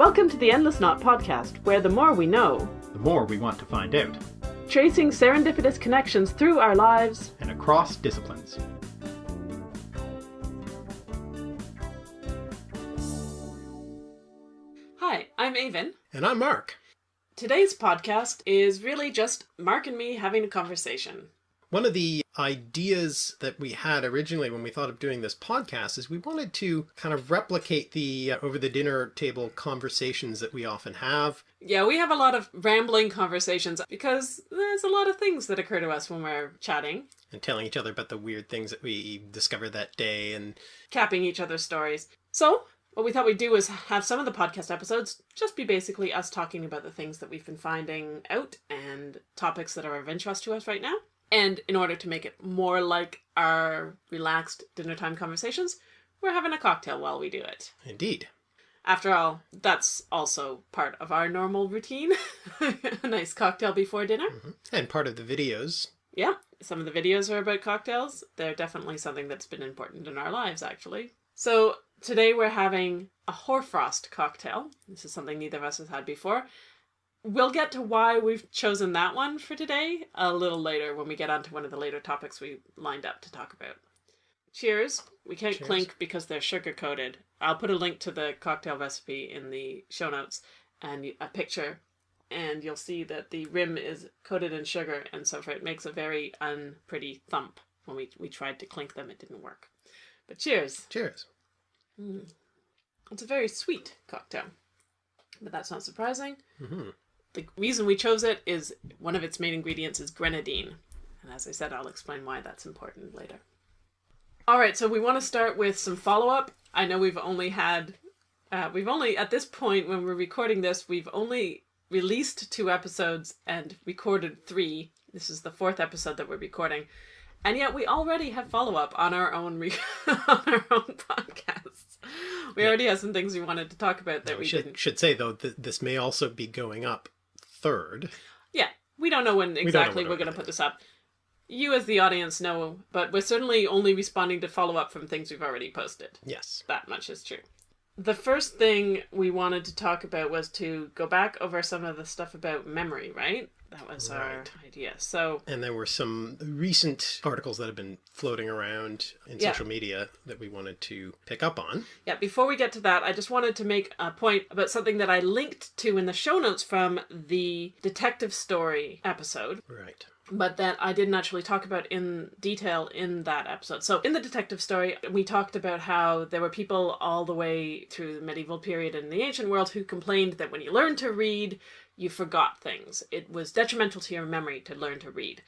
Welcome to the Endless Knot podcast, where the more we know, the more we want to find out, tracing serendipitous connections through our lives and across disciplines. Hi, I'm Aven. And I'm Mark. Today's podcast is really just Mark and me having a conversation. One of the ideas that we had originally when we thought of doing this podcast is we wanted to kind of replicate the uh, over the dinner table conversations that we often have. Yeah, we have a lot of rambling conversations because there's a lot of things that occur to us when we're chatting. And telling each other about the weird things that we discovered that day and capping each other's stories. So what we thought we'd do is have some of the podcast episodes just be basically us talking about the things that we've been finding out and topics that are of interest to us right now. And in order to make it more like our relaxed dinner time conversations, we're having a cocktail while we do it. Indeed. After all, that's also part of our normal routine. a nice cocktail before dinner. Mm -hmm. And part of the videos. Yeah, some of the videos are about cocktails. They're definitely something that's been important in our lives, actually. So today we're having a hoarfrost cocktail. This is something neither of us has had before. We'll get to why we've chosen that one for today a little later when we get onto one of the later topics we lined up to talk about. Cheers. We can't Cheers. clink because they're sugar coated. I'll put a link to the cocktail recipe in the show notes and a picture and you'll see that the rim is coated in sugar and so forth. it makes a very unpretty thump. When we, we tried to clink them, it didn't work. But cheers. Cheers. Mm. It's a very sweet cocktail, but that's not surprising. Mm -hmm. The reason we chose it is one of its main ingredients is grenadine. And as I said, I'll explain why that's important later. All right, so we want to start with some follow-up. I know we've only had, uh, we've only, at this point when we're recording this, we've only released two episodes and recorded three. This is the fourth episode that we're recording. And yet we already have follow-up on our own on our own podcasts. We yeah. already have some things we wanted to talk about that we, we should, didn't. should say though that this may also be going up third. Yeah, we don't know when exactly we are going to put this up. You as the audience know, but we're certainly only responding to follow up from things we've already posted. Yes. That much is true. The first thing we wanted to talk about was to go back over some of the stuff about memory, right? That was right. our idea. So, and there were some recent articles that have been floating around in yeah. social media that we wanted to pick up on. Yeah, before we get to that, I just wanted to make a point about something that I linked to in the show notes from the detective story episode. Right but that I didn't actually talk about in detail in that episode. So in the detective story, we talked about how there were people all the way through the medieval period and the ancient world who complained that when you learned to read, you forgot things. It was detrimental to your memory to learn to read.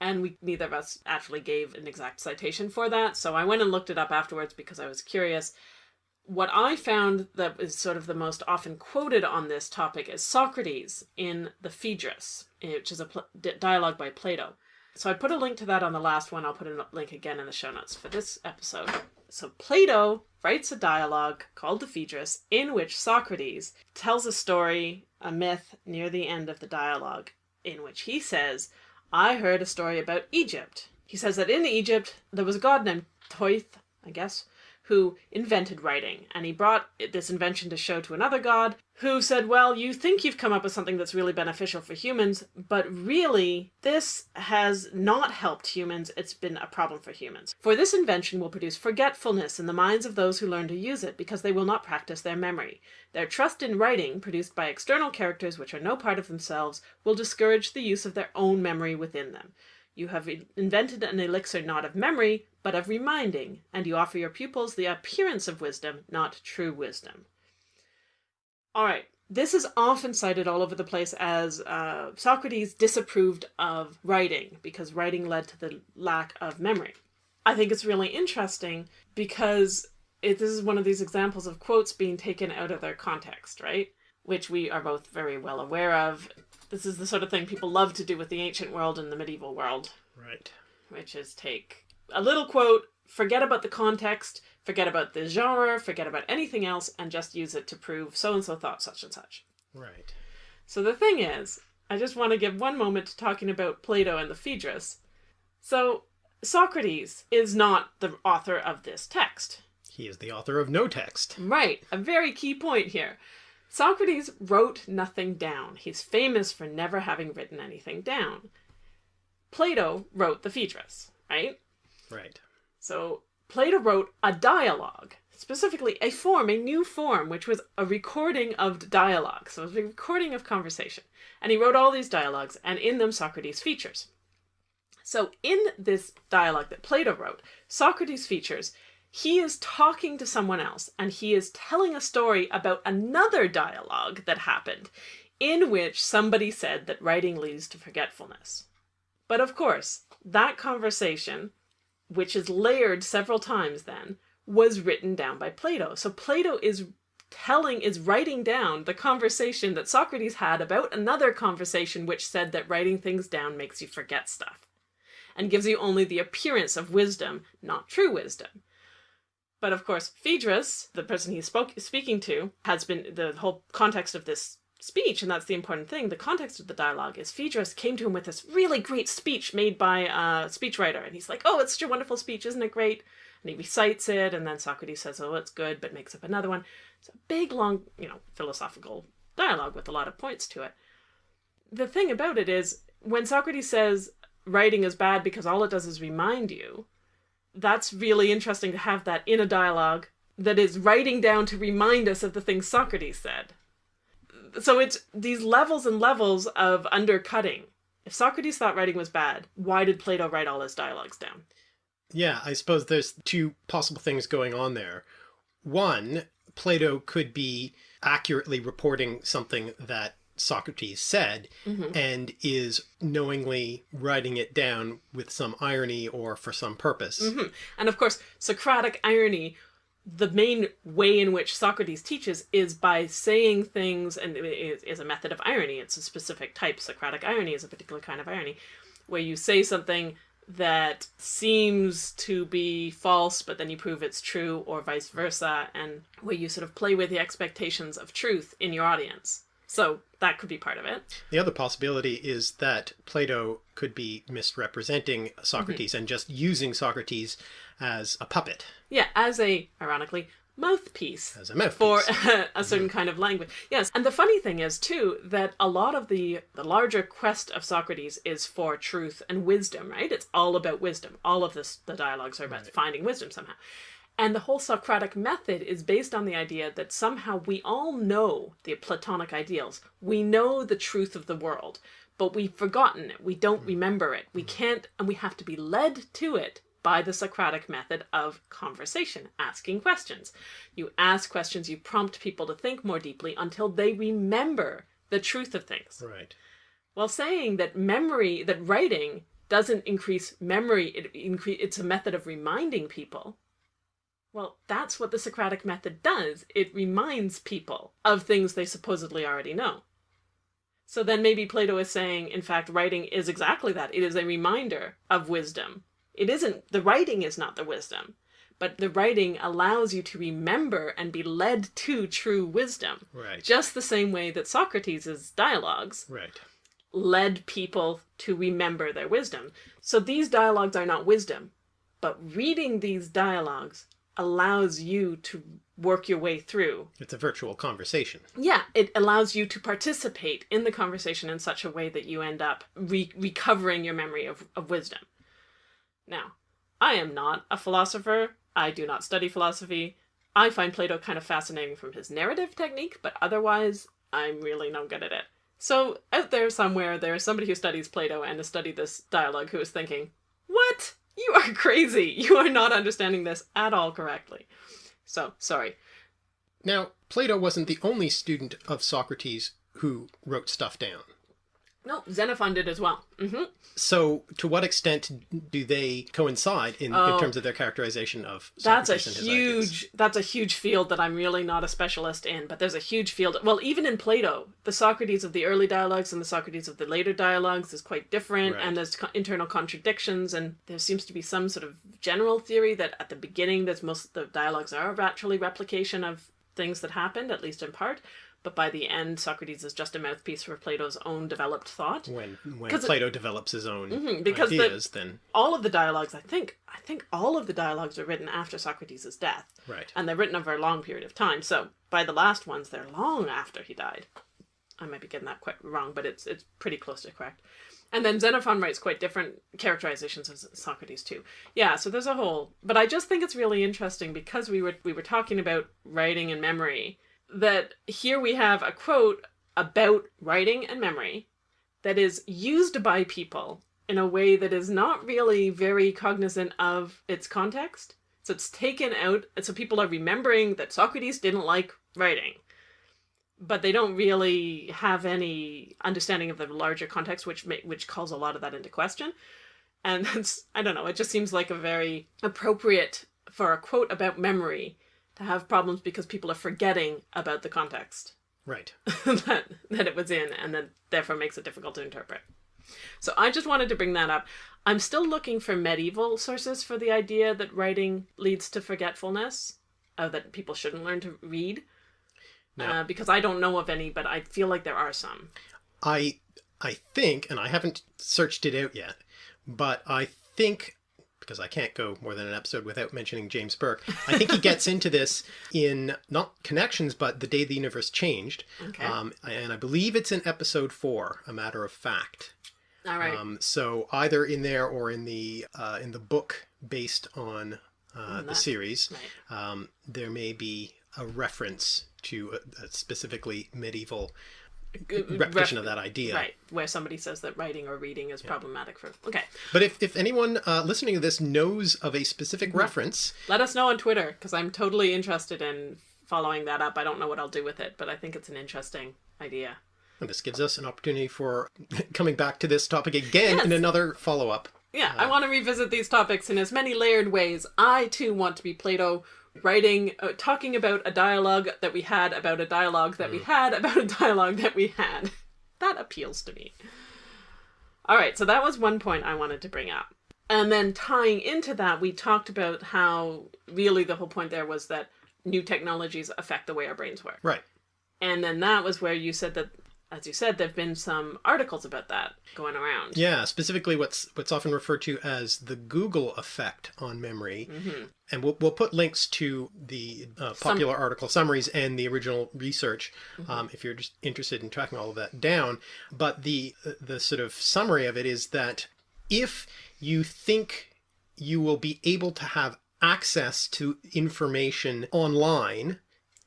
And we neither of us actually gave an exact citation for that, so I went and looked it up afterwards because I was curious. What I found that is sort of the most often quoted on this topic is Socrates in the Phaedrus, which is a dialogue by Plato. So I put a link to that on the last one. I'll put a link again in the show notes for this episode. So Plato writes a dialogue called the Phaedrus in which Socrates tells a story, a myth near the end of the dialogue in which he says, I heard a story about Egypt. He says that in Egypt there was a god named Thoth, I guess, who invented writing. And he brought this invention to show to another god who said, well, you think you've come up with something that's really beneficial for humans, but really this has not helped humans. It's been a problem for humans. For this invention will produce forgetfulness in the minds of those who learn to use it because they will not practice their memory. Their trust in writing, produced by external characters which are no part of themselves, will discourage the use of their own memory within them. You have invented an elixir not of memory, but of reminding, and you offer your pupils the appearance of wisdom, not true wisdom. All right, this is often cited all over the place as uh, Socrates disapproved of writing because writing led to the lack of memory. I think it's really interesting because it, this is one of these examples of quotes being taken out of their context, right? Which we are both very well aware of. This is the sort of thing people love to do with the ancient world and the medieval world. Right. Which is take a little quote, forget about the context, forget about the genre, forget about anything else, and just use it to prove so-and-so thought such and such. Right. So the thing is, I just want to give one moment to talking about Plato and the Phaedrus. So Socrates is not the author of this text. He is the author of no text. Right. A very key point here. Socrates wrote nothing down. He's famous for never having written anything down. Plato wrote the Phaedrus, right? Right. So Plato wrote a dialogue, specifically a form, a new form, which was a recording of dialogue. So it was a recording of conversation. And he wrote all these dialogues, and in them Socrates features. So in this dialogue that Plato wrote, Socrates features he is talking to someone else and he is telling a story about another dialogue that happened in which somebody said that writing leads to forgetfulness. But of course, that conversation, which is layered several times then, was written down by Plato. So Plato is telling, is writing down the conversation that Socrates had about another conversation which said that writing things down makes you forget stuff and gives you only the appearance of wisdom, not true wisdom. But of course, Phaedrus, the person he's spoke, speaking to, has been the whole context of this speech, and that's the important thing. The context of the dialogue is Phaedrus came to him with this really great speech made by a speechwriter, and he's like, "Oh, it's such a wonderful speech, isn't it great?" And he recites it, and then Socrates says, "Oh, it's good," but makes up another one. It's a big, long, you know, philosophical dialogue with a lot of points to it. The thing about it is, when Socrates says writing is bad because all it does is remind you, that's really interesting to have that in a dialogue that is writing down to remind us of the things Socrates said. So it's these levels and levels of undercutting. If Socrates thought writing was bad, why did Plato write all his dialogues down? Yeah, I suppose there's two possible things going on there. One, Plato could be accurately reporting something that Socrates said mm -hmm. and is knowingly writing it down with some irony or for some purpose. Mm -hmm. And of course, Socratic irony, the main way in which Socrates teaches is by saying things, and it is a method of irony. It's a specific type. Socratic irony is a particular kind of irony, where you say something that seems to be false, but then you prove it's true, or vice versa, and where you sort of play with the expectations of truth in your audience. So that could be part of it. The other possibility is that Plato could be misrepresenting Socrates mm -hmm. and just using Socrates as a puppet. Yeah, as a, ironically, mouthpiece. As a mouthpiece. For a, certain mm -hmm. kind of language. Yes, and the funny thing is, too, that a lot of the, the larger quest of Socrates is for truth and wisdom, right? It's all about wisdom. All of this, the dialogues are about right. finding wisdom somehow. And the whole Socratic method is based on the idea that somehow we all know the Platonic ideals. We know the truth of the world, but we've forgotten it. We don't remember it. We can't, and we have to be led to it by the Socratic method of conversation, asking questions. You ask questions, you prompt people to think more deeply until they remember the truth of things. Right. While saying that memory, that writing doesn't increase memory, it incre it's a method of reminding people well, that's what the Socratic method does. It reminds people of things they supposedly already know. So then maybe Plato is saying, in fact, writing is exactly that. It is a reminder of wisdom. It isn't, the writing is not the wisdom, but the writing allows you to remember and be led to true wisdom. Right. Just the same way that Socrates' dialogues right. led people to remember their wisdom. So these dialogues are not wisdom, but reading these dialogues allows you to work your way through. It's a virtual conversation. Yeah, it allows you to participate in the conversation in such a way that you end up re recovering your memory of, of wisdom. Now, I am not a philosopher. I do not study philosophy. I find Plato kind of fascinating from his narrative technique, but otherwise, I'm really no good at it. So out there somewhere, there is somebody who studies Plato and has studied this dialogue who is thinking, what? You are crazy. You are not understanding this at all correctly. So, sorry. Now, Plato wasn't the only student of Socrates who wrote stuff down. No, Xenophon did as well. Mm -hmm. So, to what extent do they coincide in, oh, in terms of their characterization of Socrates that's a huge that's a huge field that I'm really not a specialist in. But there's a huge field. Well, even in Plato, the Socrates of the early dialogues and the Socrates of the later dialogues is quite different, right. and there's co internal contradictions. And there seems to be some sort of general theory that at the beginning, there's most the dialogues are actually replication of things that happened, at least in part. But by the end, Socrates is just a mouthpiece for Plato's own developed thought. When when 'Cause it- Plato develops his own Mhm, because the- ideas, then All of the dialogues, I think, I think all of the dialogues are written after Socrates' death. right. and they're written over a long period of time. So by the last ones, they're long after he died. I might be getting that quite wrong, but it's it's pretty close to correct. And then Xenophon writes quite different characterizations of Socrates too. Yeah, so there's a whole. But I just think it's really interesting because we were we were talking about writing and memory. That here we have a quote about writing and memory that is used by people in a way that is not really very cognizant of its context. So it's taken out, so people are remembering that Socrates didn't like writing, but they don't really have any understanding of the larger context, which ma- which calls a lot of that into question. And that's I don't know. It just seems like a very appropriate for a quote about memory to have problems because people are forgetting about the context Right. that that it was in, and then therefore makes it difficult to interpret. So I just wanted to bring that up. I'm still looking for medieval sources for the idea that writing leads to forgetfulness, uh, that people shouldn't learn to read, Now- uh, because I don't know of any, but I feel like there are some. I I think, and I haven't searched it out yet, but I think because I can't go more than an episode without mentioning James Burke, I think he gets into this in not connections, but the day the universe changed. Okay. Um, and I believe it's in episode four, a matter of fact. All right. Um, so either in there or in the uh, in the book based on uh, On the series, right. um, there may be a reference to a, a specifically medieval repetition of that idea. Right, where somebody says that writing or reading is problematic for. Okay, But if, if anyone uh, listening to this knows of a specific reference, let us know on Twitter because I'm totally interested in following that up. I don't know what I'll do with it, but I think it's an interesting idea. and this gives us an opportunity for coming back to this topic again in another follow up. Yeah, I want to revisit these topics in as many layered ways. I too want to be Plato writing, uh, talking about a dialogue that we had about a dialogue that we had about a dialogue that we had. That appeals to me. All right, so that was one point I wanted to bring up. And then tying into that, we talked about how really the whole point there was that new technologies affect the way our brains work. Right. And then that was where you said that, as you said, there have been some articles about that going around. Yeah, specifically what's what's often referred to as the Google effect on memory. Mm-hmm. And we'll, we'll put links to the uh, popular article summaries and the original research Mm-hmm. um, if you're just interested in tracking all of that down. But the the sort of summary of it is that if you think you will be able to have access to information online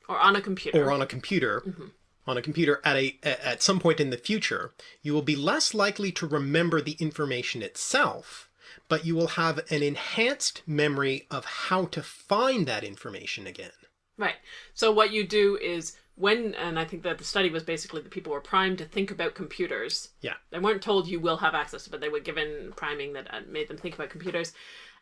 Or on a computer. or on a computer Mm-hmm. On a computer at a at some point in the future you will be less likely to remember the information itself but you will have an enhanced memory of how to find that information again Right. So what you do is when, and I think that the study was basically that people were primed to think about computers. yeah They weren't told you will have access, but they were given priming that uh, made them think about computers.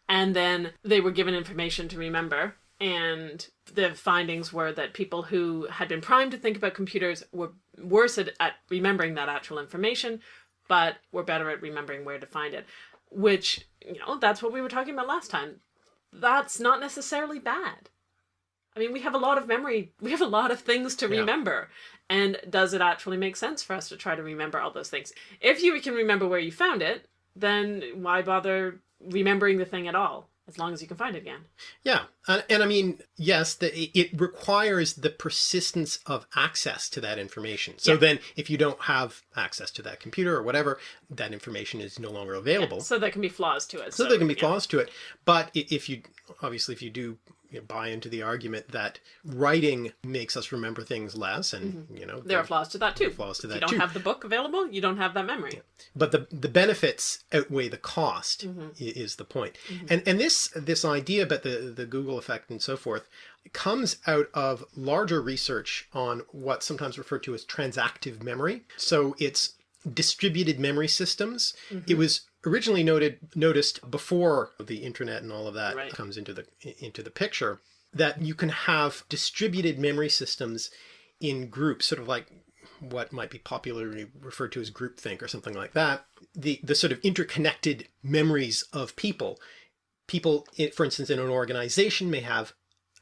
And then they were given information to remember. And the findings were that people who had been primed to think about computers were worse at, at remembering that actual information, but were better at remembering where to find it. Which, you know, that's what we were talking about last time. That's not necessarily bad. I mean, we have a lot of memory. We have a lot of things to Yeah. remember. And does it actually make sense for us to try to remember all those things? If you can remember where you found it, then why bother remembering the thing at all? As long as you can find it again. yeah and, and i mean yes the, it requires the persistence of access to that information so Yeah. then if you don't have access to that computer or whatever that information is no longer available So there can be flaws to it. so there can be yeah. flaws to it but if you obviously if you do you know, buy into the argument that writing makes us remember things less and you know Mm-hmm. There are flaws to that too. flaws to if that you don't too. have the book available, you don't have that memory. but the the benefits outweigh the cost Mm-hmm. is the point. point and and this this idea about the the google effect and so forth comes out of larger research on what's sometimes referred to as transactive memory so it's distributed memory systems Mm-hmm. it was originally noted noticed before the internet and all of that Right. comes into the into the picture that you can have distributed memory systems in groups sort of like what might be popularly referred to as groupthink or something like that the the sort of interconnected memories of people people for instance in an organization may have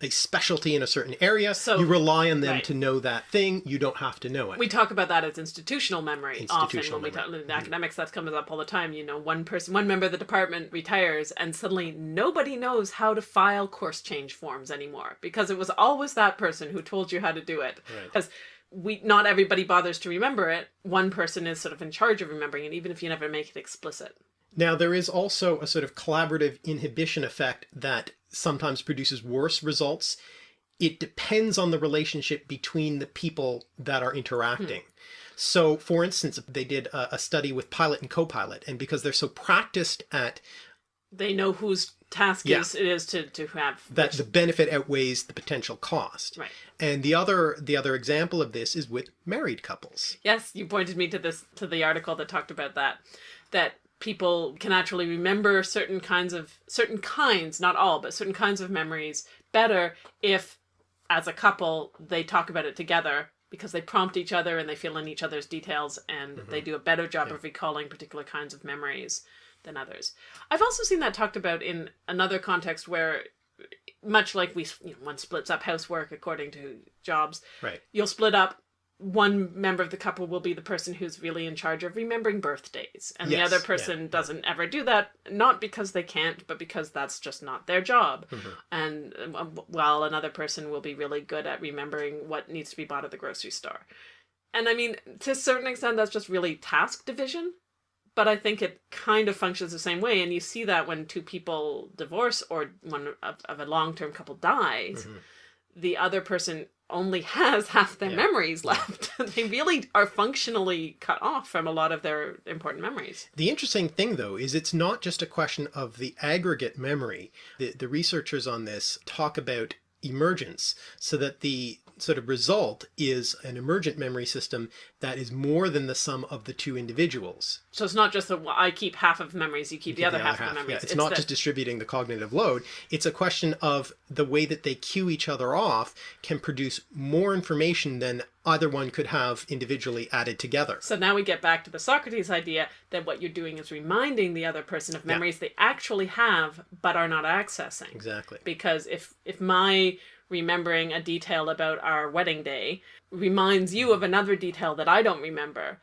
a specialty in a certain area. So- you rely on them right. to know that thing. You don't have to know it. We talk about that as institutional memory Institutional often when we talk memory. in mm-hmm. academics. That comes up all the time. You know, one person, one member of the department retires, and suddenly nobody knows how to file course change forms anymore because it was always that person who told you how to do it. Right. Because we, not everybody bothers to remember it. One person is sort of in charge of remembering it, even if you never make it explicit. Now, there is also a sort of collaborative inhibition effect that sometimes produces worse results. It depends on the relationship between the people that are interacting. So, for instance, they did a, a study with pilot and co-pilot, and because they're so practiced at They know whose task Yeah. is it is to to have that, the benefit outweighs the potential cost. Right. And the other the other example of this is with married couples. Yes, you pointed me to this to the article that talked about that. That people can actually remember certain kinds of certain kinds, not all, but certain kinds of memories better if as a couple they talk about it together because they prompt each other and they fill in each other's details and mm-hmm. they do a better job of recalling particular kinds of memories than others. I've also seen that talked about in another context where much like we you know, one splits up housework according to jobs Right. you'll split up one member of the couple will be the person who's really in charge of remembering birthdays. And Yes, the other yeah, person doesn't ever do that not because they can't but because that's just not their job. Mm-hmm. and um, while another person will be really good at remembering what needs to be bought at the grocery store. And i mean to a certain extent that's just really task division but I think it kind of functions the same way, and you see that when two people divorce or one of, of a long term couple dies, the other person only has half their Yeah. memories left. they really are functionally cut off from a lot of their important memories. The interesting thing, though, is it's not just a question of the aggregate memory. The, the researchers on this talk about emergence, so that the sort of result is an emergent memory system that is more than the sum of the two individuals. So it's not just that I keep half of memories, you keep the other half, of memories. Yeah, it's, not that- just distributing the cognitive load. It's a question of the way that they cue each other off can produce more information than either one could have individually added together. So now we get back to the Socrates idea that what you're doing is reminding the other person of memories they actually have but are not accessing. Exactly. because if if my remembering a detail about our wedding day reminds you of another detail that I don't remember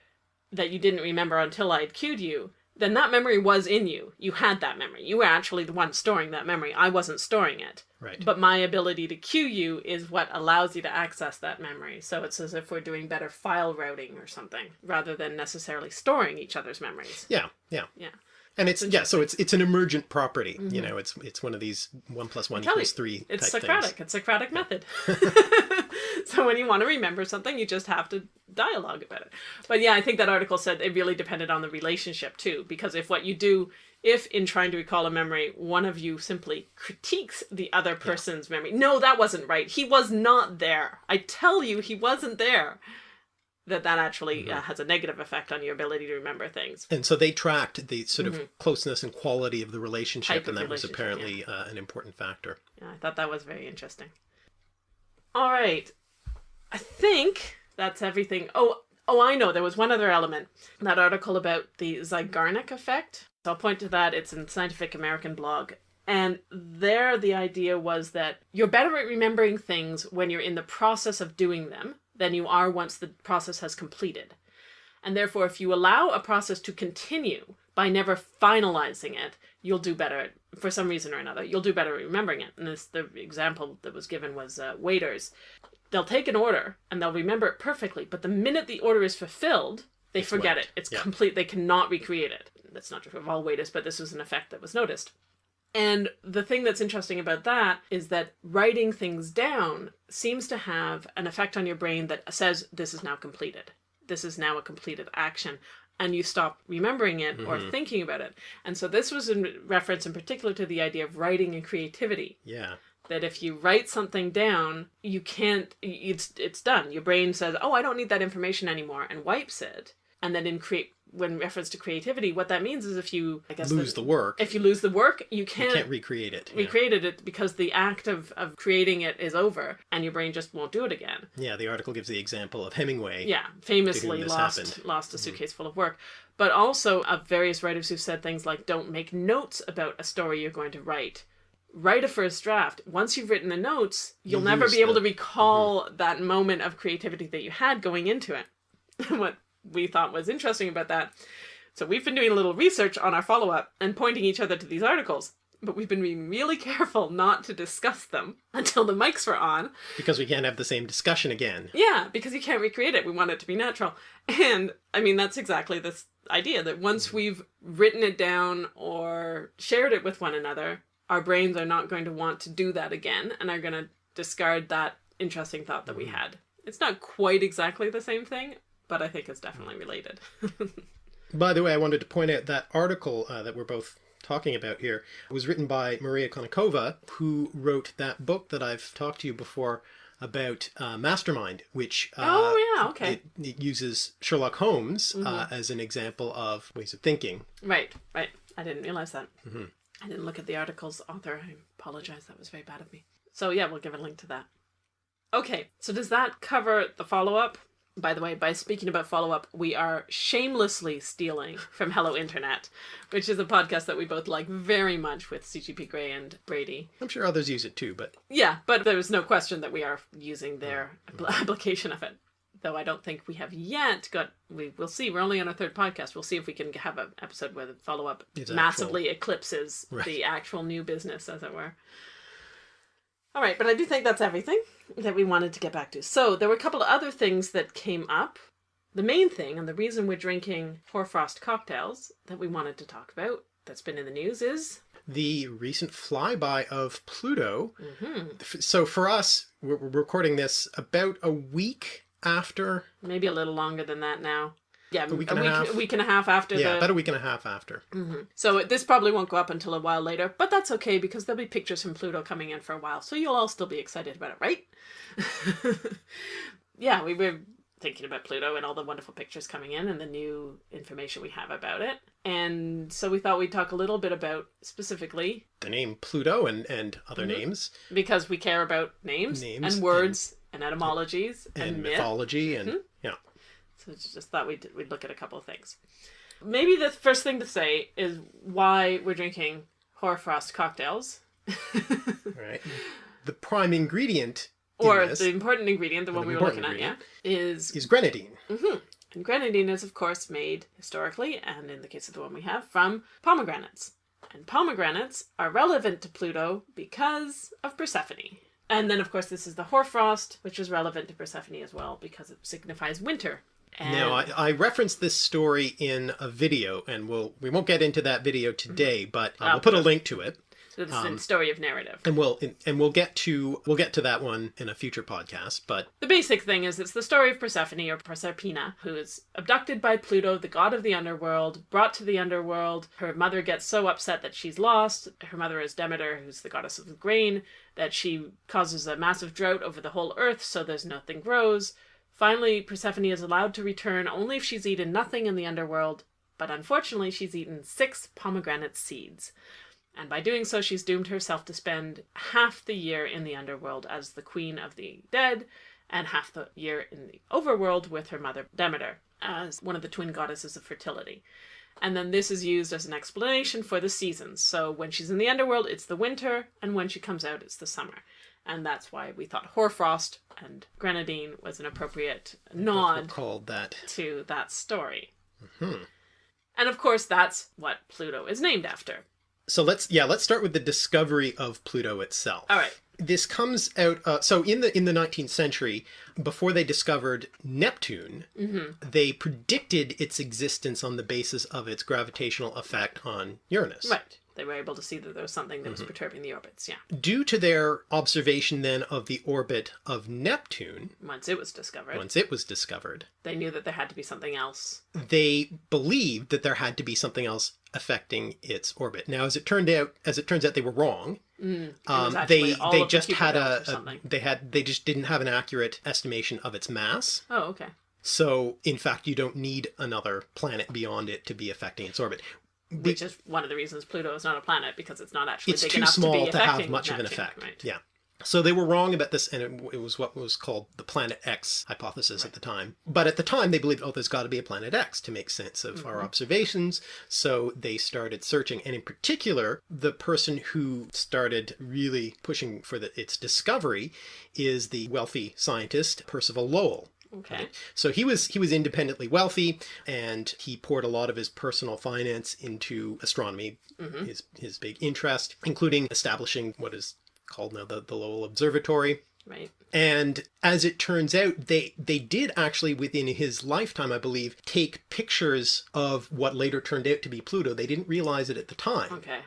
that you didn't remember until I had cued you, then that memory was in you. You had that memory. You were actually the one storing that memory. I wasn't storing it. Right. But my ability to cue you is what allows you to access that memory. So it's as if we're doing better file routing or something rather than necessarily storing each other's memories. Yeah, yeah. Yeah. And it's yeah, so it's it's an emergent property. You know, it's it's one of these one plus one Mm-hmm. Equals you, three. It's Socratic. Things. It's Socratic method. so when you want to remember something, you just have to dialogue about it. But yeah, I think that article said it really depended on the relationship too, because if what you do, if in trying to recall a memory, one of you simply critiques the other person's memory, no, that wasn't right. He was not there. I tell you, he wasn't there. That that actually Mm-hmm. uh, has a negative effect on your ability to remember things. And so they tracked the sort of closeness and quality of the relationship, Mm-hmm. Type and that was relationship, apparently uh, an important factor. Yeah, I thought that was very interesting. All right. I think that's everything. Oh, oh, I know. There was one other element. That article about the Zeigarnik effect. So I'll point to that. It's in Scientific American blog. And there, the idea was that you're better at remembering things when you're in the process of doing them than you are once the process has completed. And therefore, if you allow a process to continue by never finalizing it, you'll do better for some reason or another. You'll do better remembering it. And this, the example that was given was uh, waiters. They'll take an order and they'll remember it perfectly, but the minute the order is fulfilled, they forget wiped. it. It's Yeah. complete. They cannot recreate it. That's not true of all waiters, but this was an effect that was noticed. And the thing that's interesting about that is that writing things down seems to have an effect on your brain that says this is now completed. This is now a completed action. And you stop remembering it or mm-hmm. thinking about it. And so this was in reference in particular to the idea of writing and creativity. Yeah. That if you write something down, you can't, it's, it's done. Your brain says, oh, I don't need that information anymore, and wipes it. And then in create, when reference to creativity, what that means is if you, I guess, Lose the work. if you lose the work, you you can't, can't recreate it. Yeah. it because the act of, of creating it is over and your brain just won't do it again. Yeah, the article gives the example of Hemingway. Yeah, famously lost happened. Mm-hmm. lost a suitcase full of work. But also of various writers who've said things like don't make notes about a story you're going to write write a first draft. Once you've written the notes, you'll You never be able the- Mm-hmm. to recall that moment of creativity that you had going into it. what we thought was interesting about that. So we've been doing a little research on our follow up and pointing each other to these articles, but we've been being really careful not to discuss them until the mics were on. Because we can't have the same discussion again. Yeah, because you can't recreate it. We want it to be natural. And I mean, that's exactly this idea that once we've written it down or shared it with one another, our brains are not going to want to do that again and are going to discard that interesting thought that we mm. had. It's not quite exactly the same thing, but I think it's definitely related. By the way, I wanted to point out that article uh, that we're both talking about here was written by Maria Konnikova, who wrote that book that I've talked to you before about uh, Mastermind, which uh, Oh, yeah, okay. It, it uses Sherlock Holmes uh, as an example of ways of thinking. right, right. I didn't realize that. I didn't look at the article's author. I apologize. That was very bad of me. So, yeah, we'll give a link to that. Okay, so does that cover the follow up? By the way, by speaking about follow up, we are shamelessly stealing from Hello Internet, which is a podcast that we both like very much with CGP Grey and Brady. I'm sure others use it too, but Yeah, but there's no question that we are using their mm-hmm. apl- application of it. Though I don't think we have yet got. We will see. We're only on our third podcast. We'll see if we can have an episode where the follow up massively eclipses Right. the actual new business, as it were. All right, but I do think that's everything that we wanted to get back to. So there were a couple of other things that came up. The main thing, and the reason we're drinking hoarfrost cocktails that we wanted to talk about, that's been in the news, is the recent flyby of Pluto. Mm-hmm. So for us, we're recording this about a week after. maybe a little longer than that now. Yeah, a week and a half. week and a half after Yeah, the about a week and a half after. So this probably won't go up until a while later, but that's okay because there'll be pictures from Pluto coming in for a while, so you'll all still be excited about it, right? yeah, we were thinking about Pluto and all the wonderful pictures coming in and the new information we have about it. And so we thought we'd talk a little bit about specifically The name Pluto and, and other Mm-hmm. names because we care about names, Names and words and, etymologies and, and myth. mythology and Mm-hmm. yeah. So just thought we'd, we'd look at a couple of things. Maybe the first thing to say is why we're drinking hoarfrost cocktails. Right. The prime ingredient in or this the important ingredient, the one the we were looking at, yeah, is is grenadine. Mm-hmm. and grenadine is of course made historically, and in the case of the one we have, from pomegranates. And pomegranates are relevant to Pluto because of Persephone. And then of course this is the hoarfrost, which is relevant to Persephone as well because it signifies winter. And Now, I, I referenced this story in a video, and we'll we won't get into that video today, but uh, we'll put a link to it, so this um, is story of narrative. and we'll and we'll get to we'll get to that one in a future podcast. But The basic thing is it's the story of Persephone or Proserpina, who is abducted by Pluto, the god of the underworld, brought to the underworld. Her mother gets so upset that she's lost. Her mother is Demeter, who's the goddess of the grain, that she causes a massive drought over the whole earth, so there's nothing grows. Finally, Persephone is allowed to return only if she's eaten nothing in the underworld, but unfortunately, she's eaten six pomegranate seeds. And by doing so, she's doomed herself to spend half the year in the underworld as the queen of the dead, and half the year in the overworld with her mother Demeter as one of the twin goddesses of fertility. And then this is used as an explanation for the seasons. So when she's in the underworld, it's the winter, and when she comes out, it's the summer. And that's why we thought hoarfrost and grenadine was an appropriate nod called that to that story. Mm-hmm. And of course, that's what Pluto is named after. So let's yeah let's start with the discovery of Pluto itself. All right. This comes out uh, so in the in the 19th century before they discovered Neptune, Mm-hmm. they predicted its existence on the basis of its gravitational effect on Uranus. Right. They were able to see that there was something that was perturbing the orbits, yeah. Due to their observation then of the orbit of Neptune, Once it was discovered, once it was discovered, they knew that there had to be something else. they believed that there had to be something else affecting its orbit. Now, as it turned out, as it turns out, they were wrong. was Um, they they of the just had a, a they had they just didn't have an accurate estimation of its mass. Oh, okay. So, in fact, you don't need another planet beyond it to be affecting its orbit. Be- Which is one of the reasons Pluto is not a planet because it's not actually it's big too enough small to, be to, have much of an Neptune, effect. Right. Yeah. So they were wrong about this, and it, it was what was called the Planet X hypothesis at the time. But at the time, they believed, oh, there's got to be a Planet X to make sense of our mm-hmm. observations. So they started searching, and in particular, the person who started really pushing for the, its discovery is the wealthy scientist Percival Lowell. Okay. So he was he was independently wealthy, and he poured a lot of his personal finance into astronomy, mm-hmm. his his big interest, including establishing what is called now the, the Lowell Observatory. Right. And as it turns out, they they did actually within his lifetime, I believe, take pictures of what later turned out to be Pluto. They didn't realize it at the time. Okay.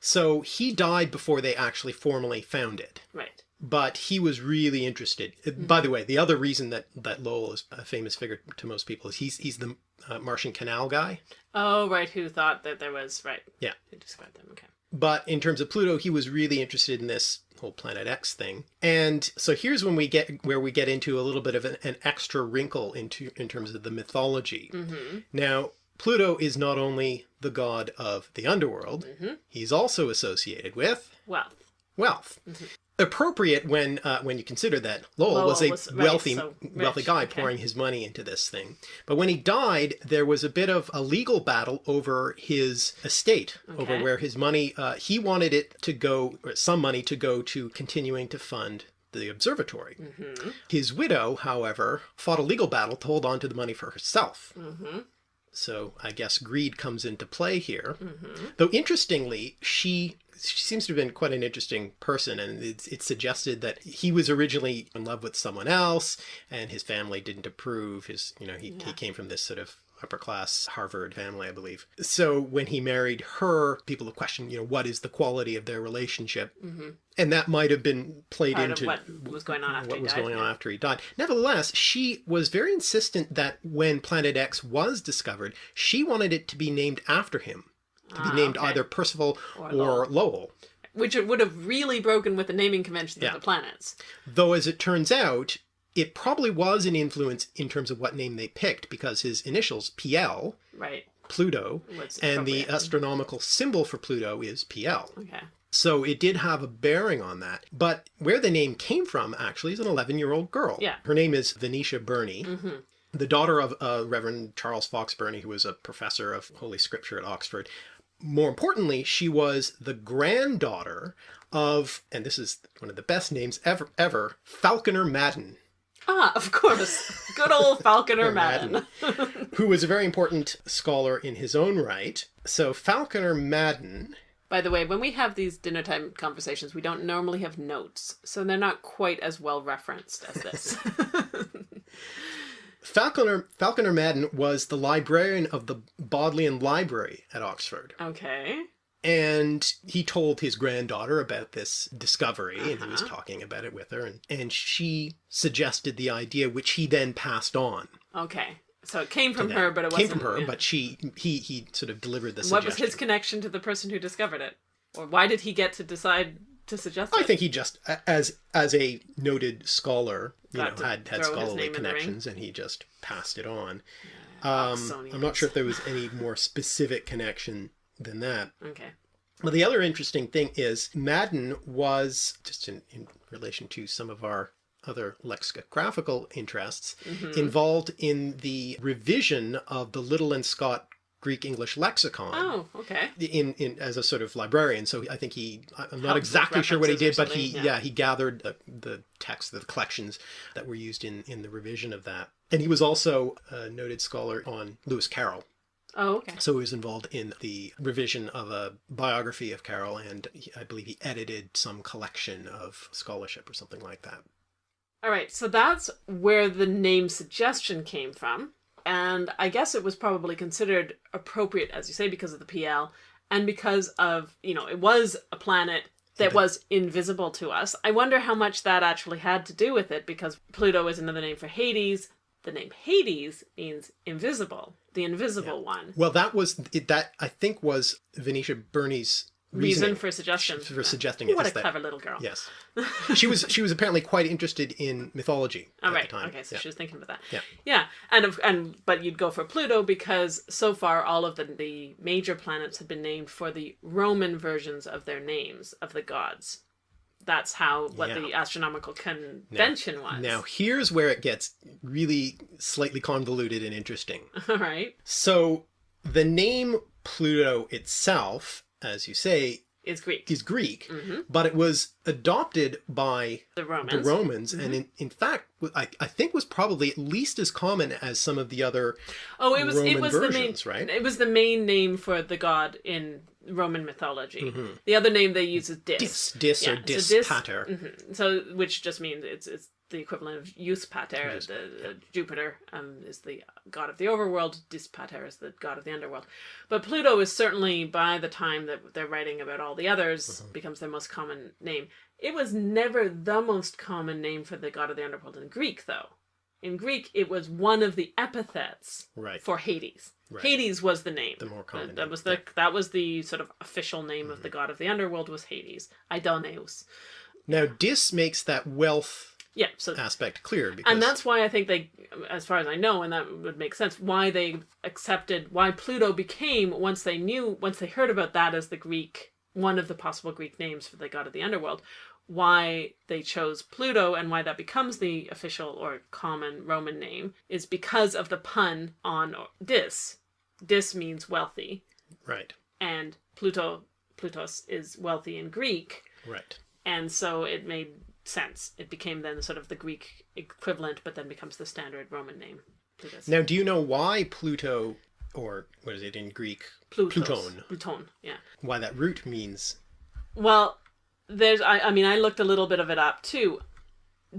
So he died before they actually formally found it Right. But he was really interested. Uh, By the way, the other reason that that Lowell is a famous figure to most people is he's he's the uh, Martian Canal guy. Oh, right. Who thought that there was right? Yeah. Who described them? Okay. But in terms of Pluto, he was really interested in this whole Planet X thing. And so here's when we get where we get into a little bit of an, an extra wrinkle into in terms of the mythology. Now, Pluto is not only the god of the underworld, he's also associated with Wealth. wealth. Appropriate when uh, when you consider that Lowell, Lowell was a was- right, wealthy so wealthy guy okay. pouring his money into this thing. But when he died, there was a bit of a legal battle over his estate, over where his money. Uh, he wanted it to go, or some money to go to continuing to fund the observatory. Mm-hmm. His widow, however, fought a legal battle to hold on to the money for herself. Mm-hmm. So I guess greed comes into play here. Mm-hmm. Though interestingly, she she seems to have been quite an interesting person, and it's, it's suggested that he was originally in love with someone else, and his family didn't approve. His you know he, he came from this sort of upper class Harvard family, I believe. So when he married her, people have questioned you know what is the quality of their relationship, mm-hmm. and that might have been played. Part into what was going on after what he was died, going on yeah. after he died. Nevertheless, she was very insistent that when Planet X was discovered, she wanted it to be named after him, to be Ah, named okay. either Percival Or or, Lowell. Lowell. Which it would have really broken with the naming conventions Yeah. of the planets. Though, as it turns out, it probably was an influence in terms of what name they picked because his initials, PL, Right. Pluto, Was and the astronomical symbol for Pluto is PL. Okay. So it did have a bearing on that. But where the name came from actually is an 11 year old girl. Yeah. Her name is Venetia Burney, Mm-hmm. the daughter of uh, Reverend Charles Fox Burney, who was a professor of Holy Scripture at Oxford. More importantly, she was the granddaughter of, and this is one of the best names ever, ever Falconer Madan, Ah, of course. Good old Falconer Madan. who was a very important scholar in his own right. So Falconer Madan By the way, when we have these dinner time conversations, we don't normally have notes, so they're not quite as well referenced as this. Falconer Falconer Madan was the librarian of the Bodleian Library at Oxford, okay. and he told his granddaughter about this discovery, and he was uh-huh. talking about it with her, and, and she suggested the idea, which he then passed on. Okay. So it came from her, but it came wasn't. from her, yeah. but she he he sort of delivered the what was his connection to the person who discovered it, or why did he get to decide to suggest I it? think he just, as as a noted scholar, you Got know, had had scholarly name in the ring. connections, and he just passed it on. Um, Oxonians. I'm not sure if there was any more specific connection than that. Okay. Well, the other interesting thing is Madan was, just in, in relation to some of our other lexicographical interests, Mm-hmm. involved in the revision of the Liddell and Scott Greek English lexicon. Oh, okay. In, in as a sort of librarian, so I think he I'm not exactly sure what he did, but he yeah. yeah. he gathered the, the texts, the collections that were used in in the revision of that, and he was also a noted scholar on Lewis Carroll. Oh, okay. So he was involved in the revision of a biography of Carroll, and he, I believe he edited some collection of scholarship or something like that. All right, so that's where the name suggestion came from. And I guess it was probably considered appropriate, as you say, because of the PL and because of, you know, it was a planet that was invisible to us. I wonder how much that actually had to do with it because Pluto is another name for Hades. The name Hades means invisible, the invisible one. Well, that was it, that I think was Venetia Burney's Reason for suggestion. for suggesting it. What a that- clever little girl. Yes, she was she was apparently quite interested in mythology All at right. the time. Okay. So Yeah. she was thinking about that. Yeah. Yeah. And of, and but you'd go for Pluto because so far all of the the major planets have been named for the Roman versions of their names of the gods. that's how what Yeah. the astronomical convention was. Now, here's where it gets really slightly convoluted and interesting. All right. So, the name Pluto itself, as you say, Is Greek. is Greek, hmm but it was adopted by The Romans. the Romans, and Mm-hmm. in, in fact, I, I think was probably at least as common as some of the other. oh, it was it was versions, the main right? It was the main name for the god in Roman mythology. Mhm. The other name they use is Dis. Dis, dis or Yeah, so dis, dis- pater. Mhm. So, which just means it's it's the equivalent of Jus Pater. The, the Jupiter um, is the god of the overworld. Dis Pater is the god of the underworld. But Pluto is certainly by the time that they're writing about all the others Mm-hmm. becomes their most common name. It was never the most common name for the god of the underworld in Greek, though. In Greek, it was one of the epithets Right. for Hades. Right. Hades was the name. The more common That, was the yeah. Mm-hmm. that was the sort of official name of the god of the underworld was Hades. Aidoneus. Now, dis makes that wealth Yeah, so aspect clear because and that's why I think they, as far as I know, and that would make sense, why they accepted, why Pluto became, once they knew, once they heard about that as the Greek, one of the possible Greek names for the god of the underworld, why they chose Pluto and why that becomes the official or common Roman name is because of the pun on dis. Dis means wealthy, right, and Pluto, Plutos is wealthy in Greek, right. and so it made sense. It became then sort of the Greek equivalent, but then becomes the standard Roman name. Plutus. Now, do you know why Pluto, or what is it in Greek? Plutos. Pluton. Pluton, yeah. Why that root means? Well, there's, I, I mean, I looked a little bit of it up too.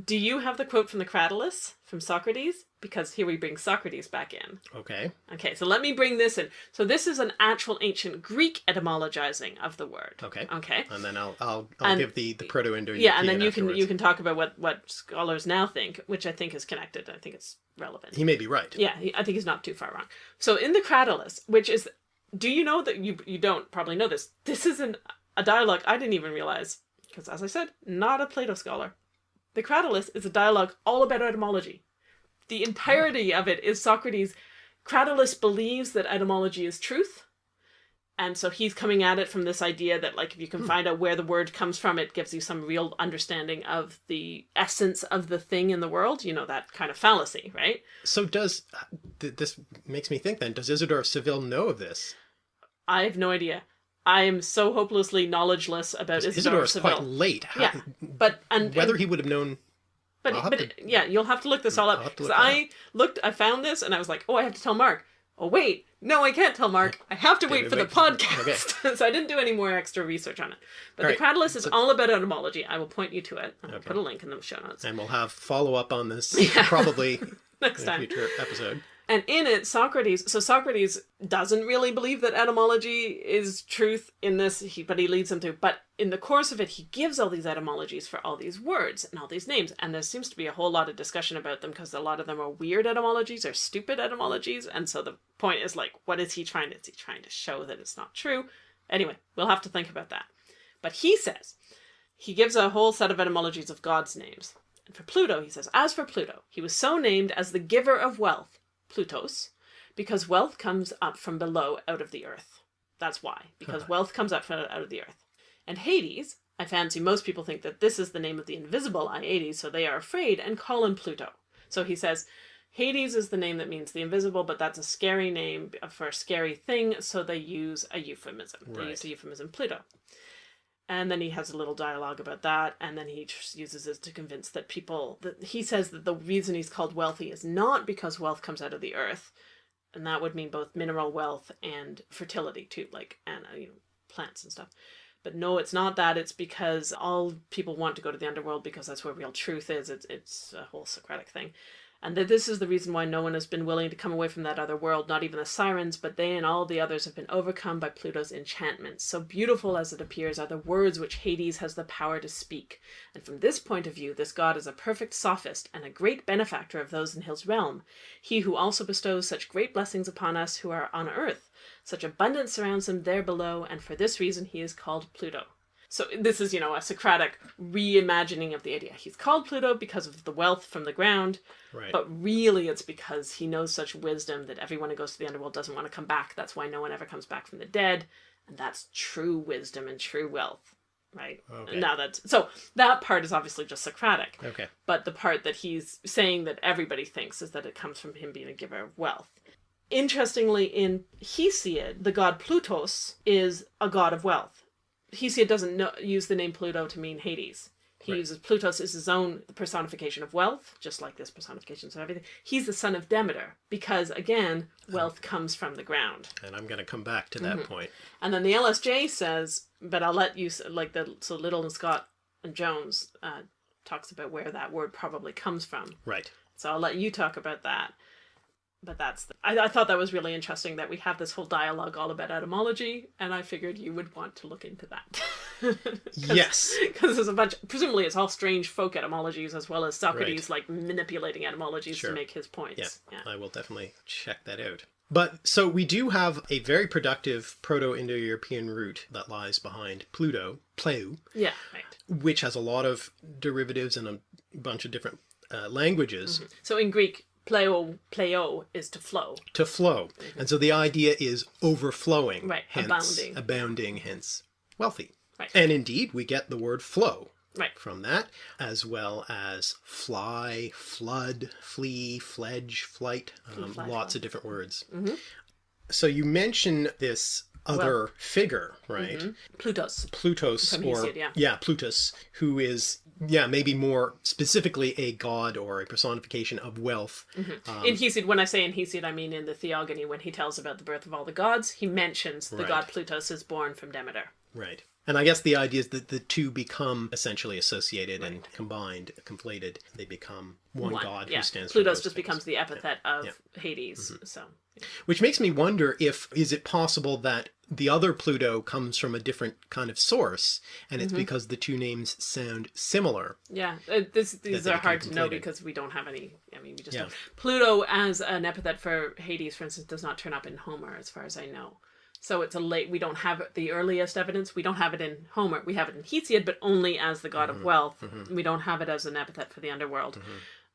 Do you have the quote from the Cratylus from Socrates? Because here we bring Socrates back in. Okay, Okay, so let me bring this in. So this is an actual ancient Greek etymologizing of the word. okay, Okay. and then I'll I'll, I'll And- give the the Proto-Indo-European. Yeah, and then you can you can talk about what what scholars now think, which I think is connected. I think it's relevant. He may be right. Yeah, he, I think he's not too far wrong. So in the Cratylus, which is, do you know that you you don't probably know this? This is an a dialogue I didn't even realize because, as I said, not a Plato scholar. The Cratylus is a dialogue all about etymology. The entirety of it is Socrates. Cratylus believes that etymology is truth. And so he's coming at it from this idea that, like, if you can hmm. find out where the word comes from, it gives you some real understanding of the essence of the thing in the world. You know, that kind of fallacy, right? So does th- this makes me think then? Does Isidore of Seville know of this? I have no idea. I am so hopelessly knowledgeless about Isidore Seville. quite late. How- Yeah, but and whether and- he would have known. but but to- yeah, you'll have to look this hmm, all up because I looked, I found this, and I was like, oh, I have to tell Mark. Oh wait, no, I can't tell Mark. I have to Okay, wait for the podcast. so I didn't do any more extra research on it. But All the right, Cratylus is all about etymology. I will point you to it. I'll Okay. put a link in the show notes And we'll have follow up on this Yeah. probably next in a time. future episode. And in it, Socrates. So Socrates doesn't really believe that etymology is truth in this, he, but he leads them to. But in the course of it, he gives all these etymologies for all these words and all these names, and there seems to be a whole lot of discussion about them because a lot of them are weird etymologies or stupid etymologies. And so the point is like, what is he trying to? Is he trying to show that it's not true? Anyway, we'll have to think about that. But he says he gives a whole set of etymologies of God's names. And for Pluto, he says, as for Pluto, he was so named as the giver of wealth, Plutos, because wealth comes up from below out of the earth. That's why, because wealth comes up from out of the earth. And Hades, I fancy most people think that this is the name of the invisible Iades, so they are afraid and call him Pluto. So he says, Hades is the name that means the invisible, but that's a scary name uh, for a scary thing, so they use a euphemism. They use the euphemism Pluto. And then he has a little dialogue about that, and then he uses it to convince that people that he says that the reason he's called wealthy is not because wealth comes out of the earth, and that would mean both mineral wealth and fertility too, like and uh, you know plants and stuff. But no, it's not that. It's because all people want to go to the underworld because that's where real truth is. It's it's a whole Socratic thing, and that this is the reason why no one has been willing to come away from that other world. Not even the sirens, but they and all the others have been overcome by Pluto's enchantments. So beautiful as it appears are the words which Hades has the power to speak. And from this point of view, this god is a perfect sophist and a great benefactor of those in his realm. He who also bestows such great blessings upon us who are on earth. Such abundance surrounds him there below, and for this reason he is called Pluto. So this is, you know, a Socratic reimagining of the idea. He's called Pluto because of the wealth from the ground, Right. but really it's because he knows such wisdom that everyone who goes to the underworld doesn't want to come back. That's why no one ever comes back from the dead, and that's true wisdom and true wealth. right? Okay. Now that so that part is obviously just Socratic, Okay. but the part that he's saying that everybody thinks is that it comes from him being a giver of wealth. Interestingly, in Hesiod, the god Plutos is a god of wealth. Hesiod doesn't know, use the name Pluto to mean Hades. He Right. uses Plutos as his own personification of wealth, just like this personification of everything. He's the son of Demeter because, again, wealth comes from the ground. And I'm going to come back to that Mm-hmm. point. And then the LSJ says, but I'll let you, like the, so Liddell and Scott and Jones uh, talks about where that word probably comes from. Right. So I'll let you talk about that. But that's, the, I, I thought that was really interesting that we have this whole dialogue all about etymology, and I figured you would want to look into that. Yes. Because there's a bunch, presumably it's all strange folk etymologies as well as Socrates like manipulating etymologies Sure. to make his points. Yeah, I will definitely check that out. But so we do have a very productive Proto Indo European root that lies behind Pluto, Pleu, Yeah, right. which has a lot of derivatives and a bunch of different uh, languages So in Greek, pleo, pleo is to flow. to flow. And so the idea is overflowing, Right, hence abounding. abounding, hence wealthy. Right. And indeed, we get the word flow Right. from that, as well as fly, flood, flee, fledge, flight, um, fly, lots fly. of different words. Mhm. So you mention this other figure, right? Plutos. Plutos, From or Hesiod, yeah. Plutus, who is yeah maybe more specifically a god or a personification of wealth. Um, in Hesiod, when I say in Hesiod, I mean in the Theogony, when he tells about the birth of all the gods, he mentions the Right. god Plutos is born from Demeter. Right. And I guess the idea is that the two become essentially associated and combined, conflated. They become one, One. god yeah. who stands for Plutos just things. becomes the epithet of Yeah. Hades. So Which makes me wonder if is it possible that the other Pluto comes from a different kind of source, and it's because the two names sound similar. yeah, uh, this, these are hard to know because we don't have any. I mean, we just Yeah. don't. Pluto as an epithet for Hades, for instance, does not turn up in Homer, as far as I know. So it's a late. We don't have the earliest evidence. We don't have it in Homer. We have it in Hesiod, but only as the god Mm-hmm. of wealth. We don't have it as an epithet for the underworld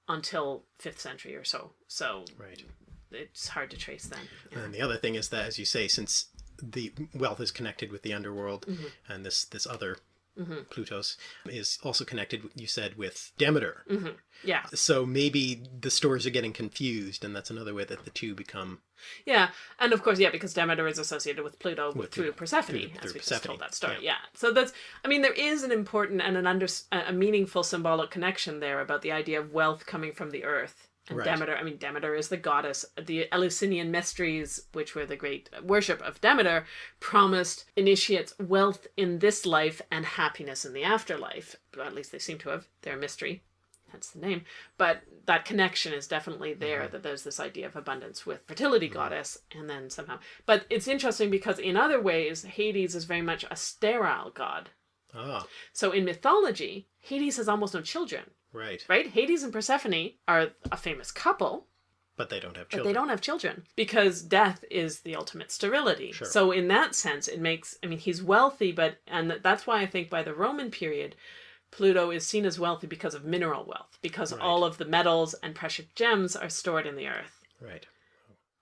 until fifth century or so. So Right. it's hard to trace then. And the other thing is that, as you say, since the wealth is connected with the underworld, Mm-hmm. and this this other Mm-hmm. Plutos is also connected, you said, with Demeter. Mm-hmm. Yeah, So maybe the stories are getting confused, and that's another way that the two become yeah, and of course, yeah, because Demeter is associated with Pluto With through Persephone, through- as through we just told that story. yeah. Yeah. so that's. I mean, there is an important and an under a meaningful symbolic connection there about the idea of wealth coming from the earth. And Right. Demeter, I mean, Demeter is the goddess. The Eleusinian mysteries, which were the great worship of Demeter, promised initiates wealth in this life and happiness in the afterlife. Or at least they seem to have. They're a mystery. Hence the name. But that connection is definitely there that there's this idea of abundance with fertility goddess and then somehow. But it's interesting because in other ways, Hades is very much a sterile god. ah So in mythology, Hades has almost no children, right, right? Hades and Persephone are a famous couple, but they don't have but children. they don't have children because death is the ultimate sterility. Sure. So in that sense, it makes I mean he's wealthy, but and that's why I think by the Roman period, Pluto is seen as wealthy because of mineral wealth, because Right. all of the metals and precious gems are stored in the earth, Right,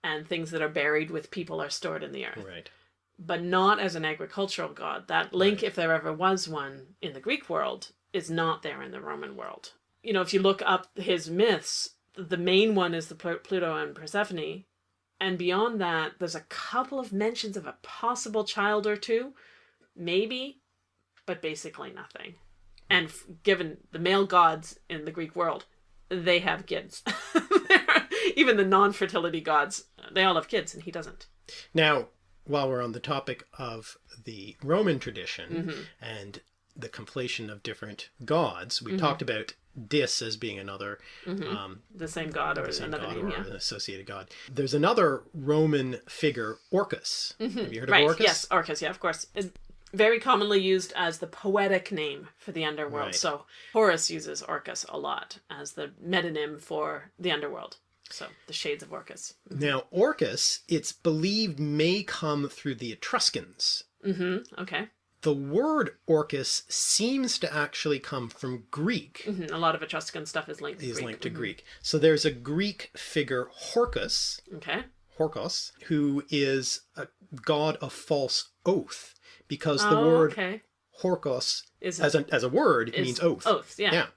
and things that are buried with people are stored in the earth. right, But not as an agricultural god. That link, Right. if there ever was one in the Greek world, is not there in the Roman world. You know, if you look up his myths, the main one is the Pl- Pluto and Persephone, and beyond that, there's a couple of mentions of a possible child or two, maybe, but basically nothing. And f- given the male gods in the Greek world, they have kids. Even the non-fertility gods, they all have kids, and he doesn't. Now, while we're on the topic of the Roman tradition Mm-hmm. and the conflation of different gods, we talked about Dis as being another um, The same god or same Mm-hmm. another god name, or yeah. an associated god. There's another Roman figure, Orcus. Have you heard Mm-hmm. Right, of Orcus? yes, Orcus, yeah, of course. It's very commonly used as the poetic name for the underworld. Right. So Horace uses Orcus a lot as the metonym for the underworld. So the shades of Orcus. Now, Orcus, it's believed, may come through the Etruscans. Mm-hmm. Okay. The word Orcus seems to actually come from Greek. hmm A lot of Etruscan stuff is linked to Is Greek. linked to Mhm. Greek. So there's a Greek figure, Horcus, Okay. Horkos, who is a god of false oath, because the oh, word okay. Horkos Is as a as a word means oath. Oath, yeah. Yeah.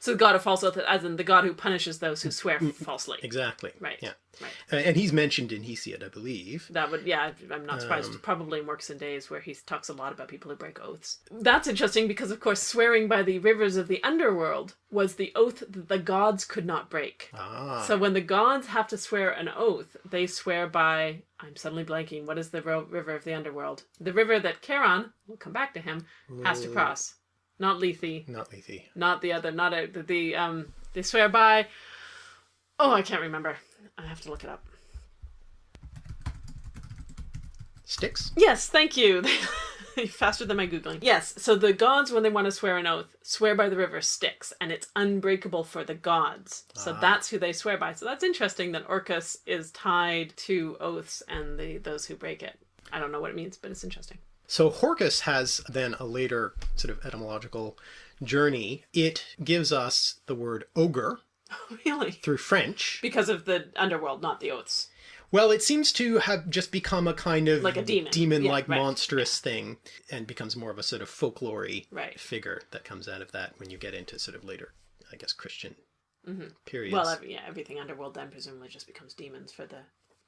So the god of false oath, as in the god who punishes those who swear falsely. Exactly. Right. Yeah. Right. Uh, And he's mentioned in Hesiod, I believe. That would, yeah, I'm not surprised. Um, Probably in Works and Days, where he talks a lot about people who break oaths. That's interesting because, of course, swearing by the rivers of the underworld was the oath that the gods could not break. Ah. So when the gods have to swear an oath, they swear by. I'm suddenly blanking. What is the river of the underworld? The river that Charon, we'll come back to him, has to cross. Not Lethe, Not Lethe. not the other, not a, the, the um. They swear by. Oh, I can't remember. I have to look it up. Styx. Yes, thank you. Faster than my Googling. Yes, so the gods, when they want to swear an oath, swear by the river Styx, and it's unbreakable for the gods. So that's who they swear by. So that's interesting that Orcus is tied to oaths and the those who break it. I don't know what it means, but it's interesting. So Horcus has then a later sort of etymological journey. It gives us the word ogre really? through French. Because of the underworld, not the oaths. Well, it seems to have just become a kind of Like a demon. demon-like Yeah, right. monstrous thing, and becomes more of a sort of folklore Right. figure that comes out of that when you get into sort of later, I guess, Christian periods. Mm-hmm. Well, every, yeah, everything underworld then presumably just becomes demons for the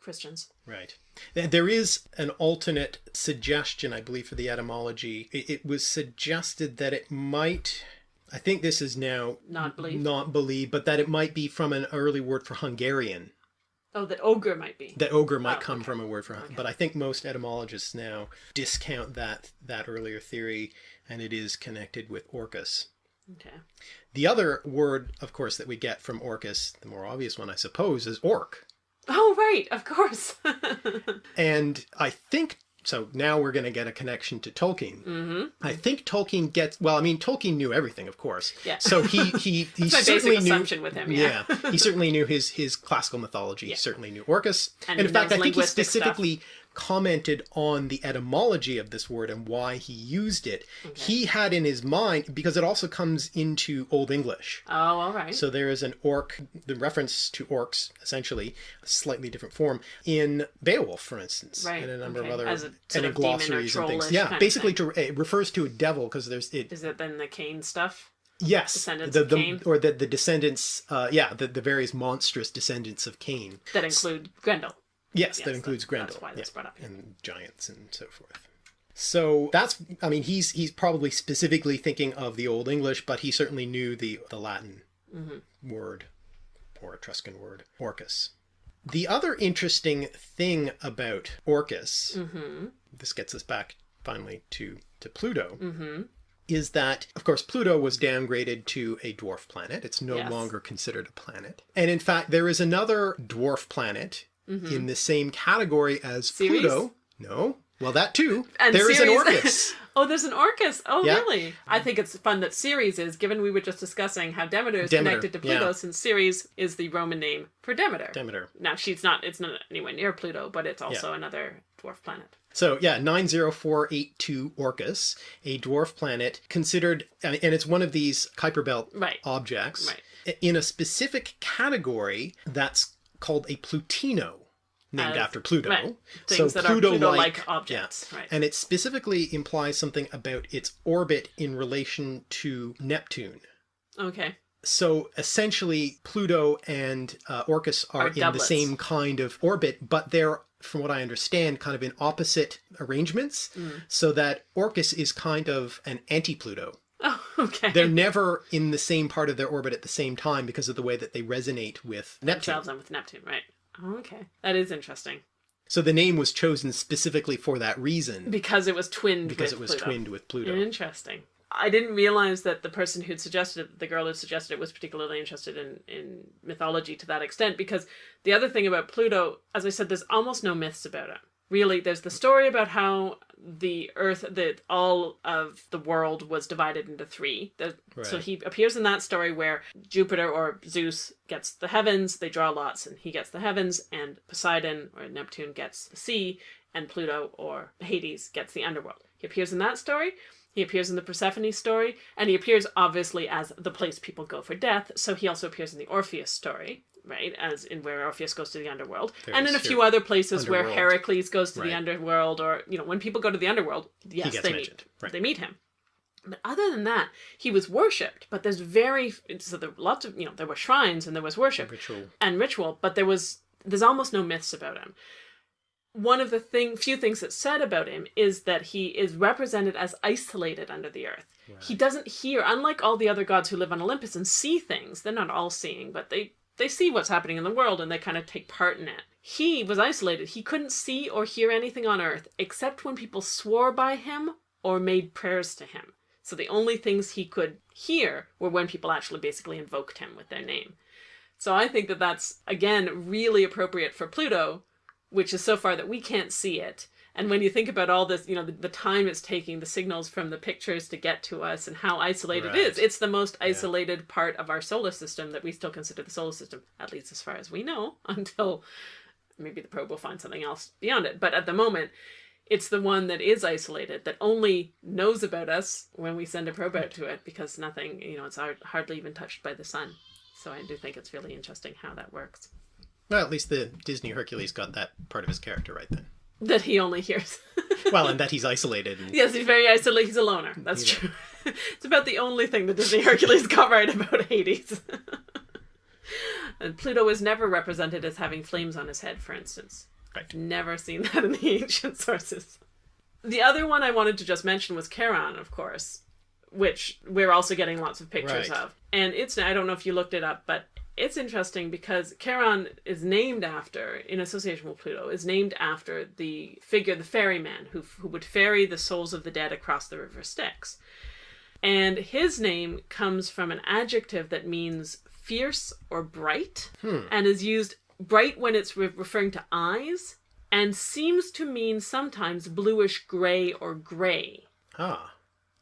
Christians. Right. There is an alternate suggestion, I believe, for the etymology. It, it was suggested that it might. I think this is now Not believe. not believe, but that it might be from an early word for Hungarian. Oh, that ogre might be. That ogre might Oh, come okay. from a word for, but I think most etymologists now discount that that earlier theory, and it is connected with Orcus. Okay. The other word, of course, that we get from Orcus, the more obvious one, I suppose, is orc. Oh, right, of course. And I think so. Now we're going to get a connection to Tolkien. Mm-hmm. I think Tolkien gets well. I mean, Tolkien knew everything, of course. Yeah. So he he he my basic certainly knew. assumption with him, yeah. he certainly knew his his classical mythology. He certainly knew Orcus, And and, in fact, I think he specifically stuff. Commented on the etymology of this word and why he used it. He had in his mind because it also comes into Old English. oh, all right. So there is an orc, the reference to orcs, essentially, a slightly different form, in Beowulf, for instance, Right, and a number okay. of other, As a and of glossaries and things. Yeah, basically, to, it refers to a devil because there's it. Is it then the Cain stuff? Yes, Descendants the, of the Cain? or the the descendants. Uh, yeah, the the various monstrous descendants of Cain. That include Grendel. Yes, Yes, that includes Grendel. that's why that's yeah, brought up. and giants and so forth. So that's, I mean, he's he's probably specifically thinking of the Old English, but he certainly knew the the Latin Mm-hmm. word or Etruscan word, Orcus. The other interesting thing about Orcus, Mm-hmm. this gets us back finally to to Pluto, is that of course Pluto was downgraded to a dwarf planet. It's no Yes. longer considered a planet, and in fact there is another dwarf planet in the same category as Mm-hmm. Ceres? Pluto. No, well that too. And there is an Ceres- Orcus. oh, there's an Orcus. Oh, Yeah. really? I think it's fun that Ceres is, given we were just discussing how Demeter is Demeter, connected to Pluto, yeah. since Ceres is the Roman name for Demeter. Demeter. Now, she's not, it's not anywhere near Pluto, but it's also another dwarf planet. So yeah, nine zero four eight two Orcus, a dwarf planet considered, and and it's one of these Kuiper Belt Right. objects Right. in a specific category that's called a Plutino, named As- after Pluto. right. Things that are Pluto-like objects, right. And it specifically implies something about its orbit in relation to Neptune. Okay. So essentially, Pluto and uh, Orcus are, Are in the same kind of orbit, but they're, from what I understand, kind of in opposite arrangements. Mm. So that Orcus is kind of an anti Pluto. Oh, okay. They're never in the same part of their orbit at the same time because of the way that they resonate with Neptune. themselves and with Neptune, right? Oh, okay. That is interesting. So the name was chosen specifically for that reason, Because it was twinned because it was Pluto. twinned with Pluto. Interesting. I didn't realize that the person who'd suggested it, the girl who suggested it, was particularly interested in, in mythology to that extent. Because the other thing about Pluto, as I said, there's almost no myths about it. Really, there's the story about how the Earth, that all of the world was divided into three. The, So he appears in that story where Jupiter or Zeus gets the heavens, they draw lots, and he gets the heavens, and Poseidon or Neptune gets the sea, and Pluto or Hades gets the underworld. He appears in that story. He appears in the Persephone story, and he appears obviously as the place people go for death. So he also appears in the Orpheus story, right? As in where Orpheus goes to the underworld, and in a few other places where. Heracles goes to the underworld, or you know, when people go to the underworld, yes, they mentioned, meet, right. they meet him. But other than that, he was worshipped. But there's very so there lots of you know there were shrines and there was worship Ritual. and ritual, but there was there's almost no myths about him. One of the thing few things that's said about him is that he is represented as isolated under the earth. He doesn't hear, unlike all the other gods who live on Olympus and see things. They're not all seeing, but they they see what's happening in the world and they kind of take part in it. He was isolated. He couldn't see or hear anything on earth except when people swore by him or made prayers to him. So the only things he could hear were when people actually basically invoked him with their name. So I think that that's again really appropriate for Pluto, which is so far that we can't see it. And when you think about all this, you know, the, the time it's taking, the signals from the pictures to get to us, and how isolated it is, Right. it's the most isolated part of our solar system that we still consider the solar system, at least as far as we know, until maybe the probe will find something else beyond it. But at the moment, it's the one that is isolated, that only knows about us when we send a probe out to it, because nothing, you know, it's hard, hardly even touched by the sun. So I do think it's really interesting how that works. Well, at least the Disney Hercules got that part of his character right then. That he only hears. Well, and that he's isolated. And, yes, he's very isolated. He's a loner. That's He's a- true. it's about the only thing that Disney Hercules got right about Hades. and Pluto is never represented as having flames on his head, for instance. Right. Never seen that in the ancient sources. The other one I wanted to just mention was Charon, of course, which we're also getting lots of pictures Right. of. And it's I don't know if you looked it up, but it's interesting because Charon is named after, in association with Pluto, is named after the figure, the ferryman, who who would ferry the souls of the dead across the river Styx. And his name comes from an adjective that means fierce or bright, and is used bright when it's re- referring to eyes, and seems to mean sometimes bluish gray or gray. Ah,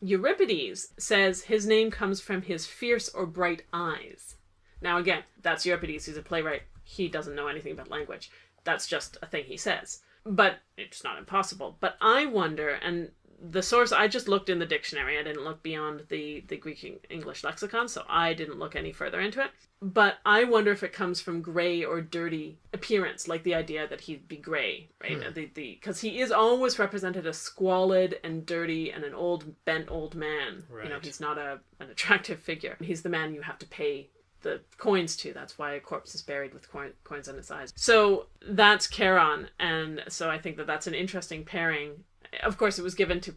Euripides says his name comes from his fierce or bright eyes. Now, again, that's Euripides. He's a playwright. He doesn't know anything about language. That's just a thing he says. But it's not impossible. But I wonder, and the source, I just looked in the dictionary. I didn't look beyond the, the Greek English lexicon, so I didn't look any further into it. But I wonder if it comes from gray or dirty appearance, like the idea that he'd be gray, right? Hmm. The the because he is always represented as squalid and dirty and an old bent old man. Right. You know, he's not a an attractive figure. He's the man you have to pay the coins to. That's why a corpse is buried with coin, coins on its eyes. So that's Charon, and so I think that that's an interesting pairing. Of course, it was given to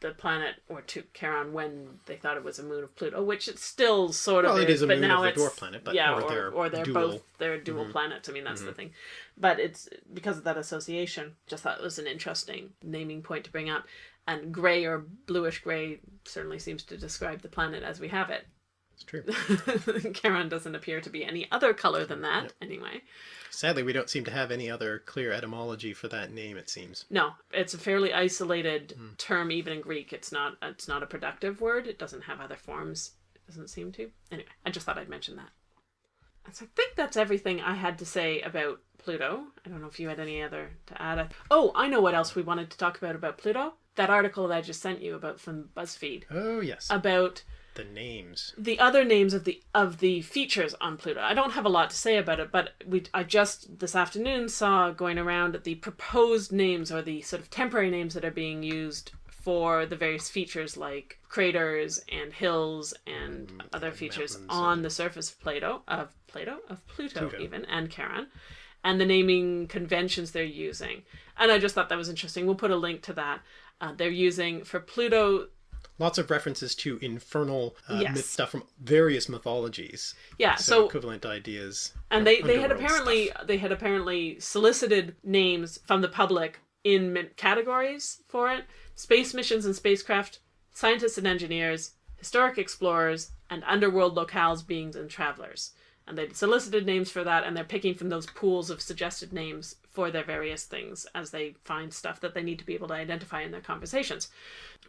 the planet or to Charon when they thought it was a moon of Pluto, which it still sort of Well, it is, is a but moon now of a it's dwarf planet, but- yeah, or or, they're or they're dual. Mm-hmm. both they're dual planets. I mean, that's the thing. But it's because of that association. Just thought it was an interesting naming point to bring up. And gray or bluish gray certainly seems to describe the planet as we have it. It's true. Charon doesn't appear to be any other color than that, anyway. Sadly, we don't seem to have any other clear etymology for that name. It seems. No, it's a fairly isolated Hmm. term, even in Greek. It's not. It's not a productive word. It doesn't have other forms. It doesn't seem to. Anyway, I just thought I'd mention that. So I think that's everything I had to say about Pluto. I don't know if you had any other to add. Oh, I know what else we wanted to talk about about Pluto. That article that I just sent you about from BuzzFeed Oh yes, about the names. the other names of the of the features on Pluto. I don't have a lot to say about it, but we I just this afternoon saw going around the proposed names or the sort of temporary names that are being used for the various features like craters and hills and other features mountains on the surface of Plato of Plato of Pluto, Pluto. even and Charon and the naming conventions they're using. And I just thought that was interesting. We'll put a link to that. Uh, they're using for Pluto Lots of references to infernal uh, Yes. myth stuff from various mythologies. yeah, So, so equivalent ideas. and they, they had apparently stuff. they had apparently solicited names from the public in categories for it space missions and spacecraft scientists and engineers historic explorers and underworld locales beings and travelers and they solicited names for that and they're picking from those pools of suggested names for their various things as they find stuff that they need to be able to identify in their conversations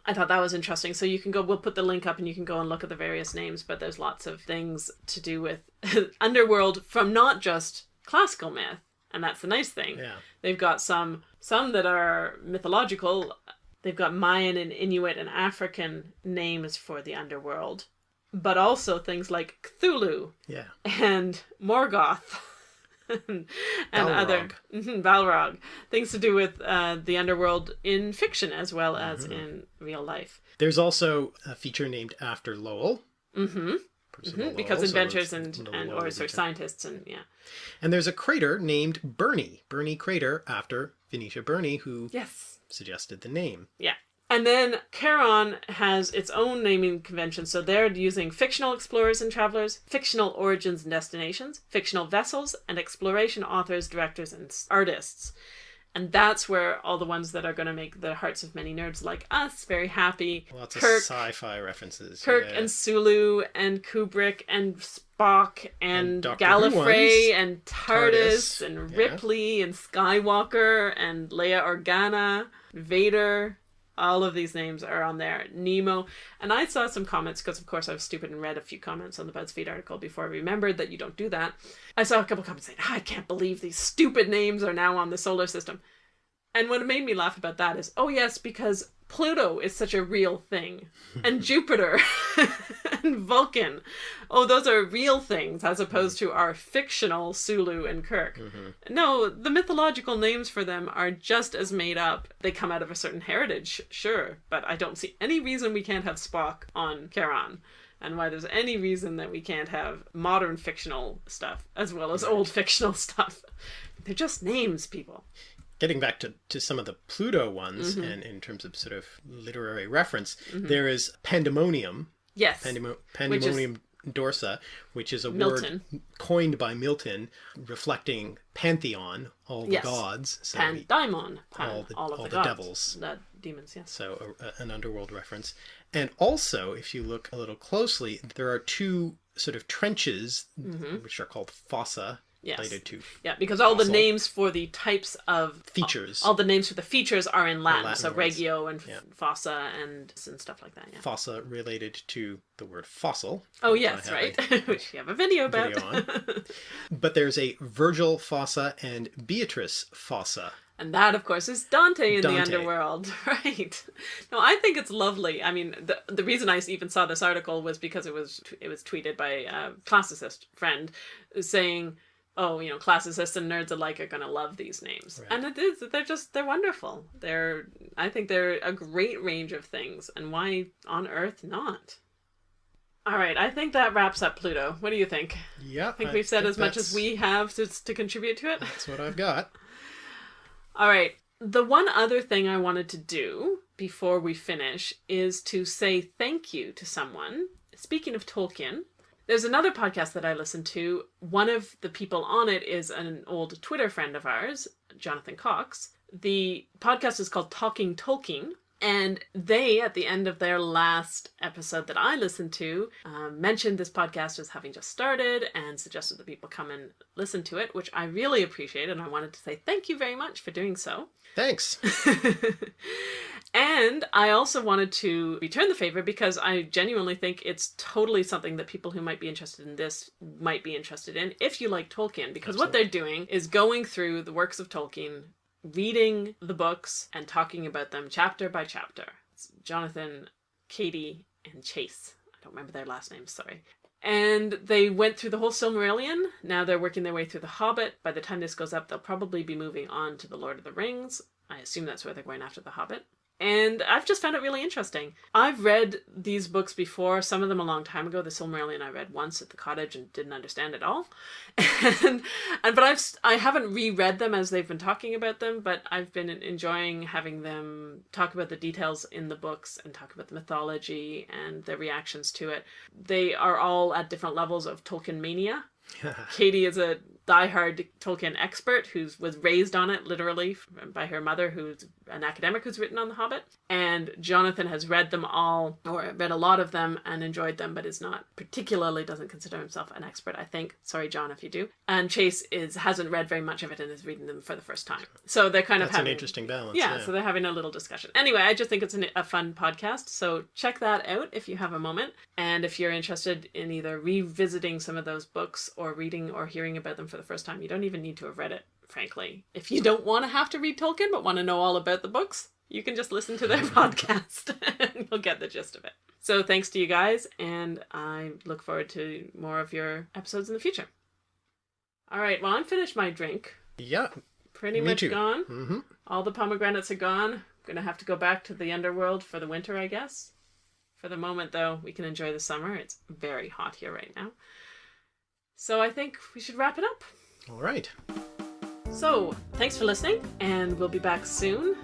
I thought that was interesting. So you can go, we'll put the link up and you can go and look at the various names, but there's lots of things to do with underworld from not just classical myth. And that's the nice thing. Yeah. They've got some some that are mythological. They've got Mayan and Inuit and African names for the underworld, but also things like Cthulhu Yeah. and Morgoth and other mhm, Balrog things to do with uh, the underworld in fiction as well as Mm-hmm. in real life. There's also a feature named after Lowell. Mm-hmm. Percival Lowell, because inventors it's and, and or sort of scientists and yeah. And there's a crater named Burney, Burney crater after Venetia Burney, who Yes. suggested the name. Yeah. And then Charon has its own naming convention, so they're using fictional explorers and travelers, fictional origins and destinations, fictional vessels, and exploration authors, directors, and artists. And that's where all the ones that are going to make the hearts of many nerds like us very happy. Lots of sci-fi references. Kirk yeah. and Sulu and Kubrick and Spock and, And Gallifrey and TARDIS, TARDIS, and yeah. Ripley and Skywalker and Leia Organa, Vader. All of these names are on there. Nemo. And I saw some comments because, of course, I was stupid and read a few comments on the BuzzFeed article before I remembered that you don't do that. I saw a couple comments saying, "Ah, I can't believe these stupid names are now on the solar system. And what made me laugh about that is, oh yes, because Pluto is such a real thing, and Jupiter and Vulcan. Oh, those are real things as opposed to our fictional Sulu and Kirk. Mm-hmm. No, the mythological names for them are just as made up. They come out of a certain heritage, sure, but I don't see any reason we can't have Spock on Charon. And why there's any reason that we can't have modern fictional stuff as well as old fictional stuff. They're just names, people. Getting back to, to some of the Pluto ones, Mm-hmm. and in terms of sort of literary reference, there is Pandemonium, Yes. Pandemo- Which Pandemonium Dorsa, which is a Milton. word coined by Milton, reflecting pantheon, all the Yes. gods. So, Pan he- Daimon, Pan, all the- all of all the, the devils. the demons. Yes. so a, a- an underworld reference. And also, if you look a little closely, there are two sort of trenches, which are called fossa. Yes. Yeah, because all the names for the types of features. all the names for the features are in Latin, Latin so words. regio and Yeah. fossa and and stuff like that. Yeah. fossa related to the word fossil. Oh yes, right. a Which you have a video about. video But there's a Virgil fossa and Beatrice fossa. And that, of course, is Dante in the underworld, right? No, I think it's lovely. I mean, the the reason I even saw this article was because it was it was tweeted by a classicist friend saying, "Oh, you know, classicists and nerds alike are going to love these names," Right. and it is. They're just they're wonderful. They're I think they're a great range of things, and why on earth not? All right, I think that wraps up Pluto. What do you think? Yeah, I think we've said as much as we have to, to contribute to it. That's what I've got. All right. The one other thing I wanted to do before we finish is to say thank you to someone. Speaking of Tolkien, there's another podcast that I listen to. One of the people on it is an old Twitter friend of ours, Jonathan Cox. The podcast is called Talking Tolkien. And they, at the end of their last episode that I listened to, um, mentioned this podcast as having just started and suggested that people come and listen to it, which I really appreciate. And I wanted to say thank you very much for doing so. Thanks. and I also wanted to return the favor because I genuinely think it's totally something that people who might be interested in this might be interested in if you like Tolkien. Because what they're doing is going through the works of Tolkien, reading the books, and talking about them chapter by chapter. It's Jonathan, Katie, and Chase. I don't remember their last names, sorry. And they went through the whole Silmarillion. Now they're working their way through The Hobbit. By the time this goes up, they'll probably be moving on to The Lord of the Rings. I assume that's where they're going after The Hobbit. And I've just found it really interesting. I've read these books before, some of them a long time ago. The Silmarillion I read once at the cottage and didn't understand at all. And, and but I've I haven't reread them as they've been talking about them, but I've been enjoying having them talk about the details in the books and talk about the mythology and their reactions to it. They are all at different levels of Tolkien mania. Katie is a diehard Tolkien expert who was raised on it literally by her mother, who's an academic who's written on The Hobbit. And Jonathan has read them all, or read a lot of them, and enjoyed them, but is not particularly doesn't consider himself an expert. I think. Sorry, John, if you do. And Chase is hasn't read very much of it and is reading them for the first time. So they're kind of That's an interesting balance. yeah, so they're having a little discussion. Anyway, I just think it's an, a fun podcast. So check that out if you have a moment. And if you're interested in either revisiting some of those books or reading or hearing about them for the first time, you don't even need to have read it, frankly. If you don't want to have to read Tolkien but want to know all about the books, you can just listen to their podcast and you'll get the gist of it. So thanks to you guys, and I look forward to more of your episodes in the future. All right, well, I'm finished my drink. Yeah. Pretty much too. gone. hmm All the pomegranates are gone. Gonna have to go back to the underworld for the winter, I guess. For the moment, though, we can enjoy the summer. It's very hot here right now. So I think we should wrap it up. All right. So, thanks for listening, and we'll be back soon.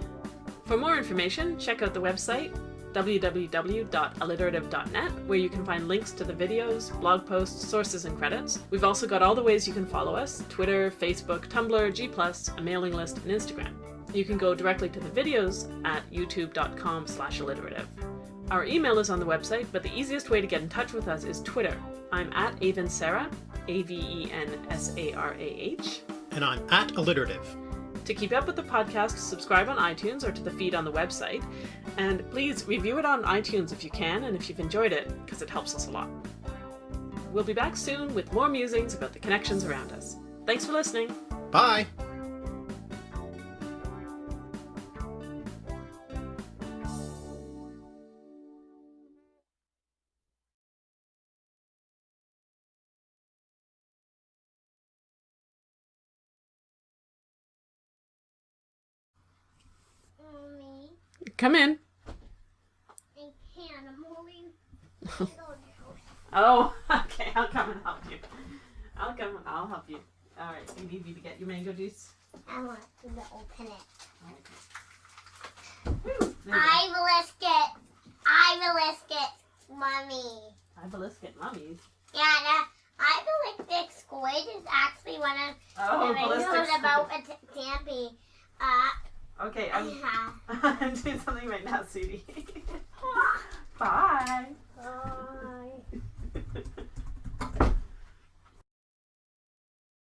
For more information, check out the website www.alliterative.net, where you can find links to the videos, blog posts, sources, and credits. We've also got all the ways you can follow us Twitter, Facebook, Tumblr, G, a mailing list, and Instagram. You can go directly to the videos at youtube.com slash alliterative. Our email is on the website, but the easiest way to get in touch with us is Twitter. I'm at Aven Sarah, A V E N S A R A H. And I'm at alliterative. To keep up with the podcast, subscribe on iTunes or to the feed on the website. And please review it on iTunes if you can and if you've enjoyed it, because it helps us a lot. We'll be back soon with more musings about the connections around us. Thanks for listening. Bye. Come in. I can't. I'm holding. Oh, okay. I'll come and help you. I'll come and I'll help you. All right. You need me to get your mango juice. I want to open it. Okay. Woo, there you go. I will lick it. I will lick it, mommy. I will let's get mummies. Yeah, the I will lick the squid is actually one of Oh, the ballistic videos about a t- Tampy. Uh, Okay, I'm, yeah. I'm doing something right now, Sudie. Bye. Bye.